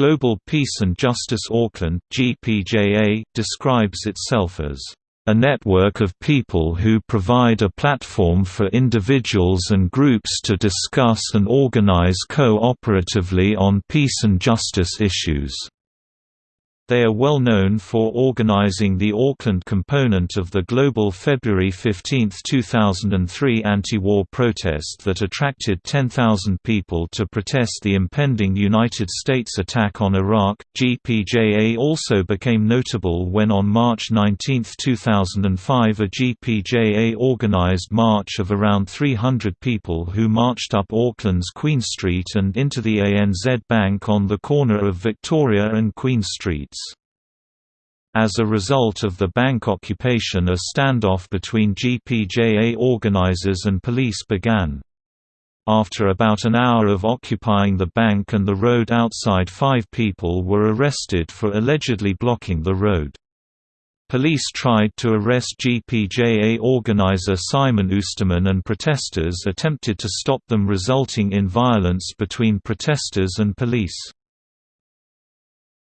Global Peace and Justice Auckland GPJA, describes itself as a network of people who provide a platform for individuals and groups to discuss and organize co-operatively on peace and justice issues. They are well known for organizing the Auckland component of the global February 15, 2003 anti-war protest that attracted 10,000 people to protest the impending United States attack on Iraq. GPJA also became notable when on March 19, 2005 a GPJA organized march of around 300 people who marched up Auckland's Queen Street and into the ANZ Bank on the corner of Victoria and Queen Streets. As a result of the bank occupation a standoff between GPJA organizers and police began. After about an hour of occupying the bank and the road outside five people were arrested for allegedly blocking the road. Police tried to arrest GPJA organizer Simon Oosterman and protesters attempted to stop them resulting in violence between protesters and police.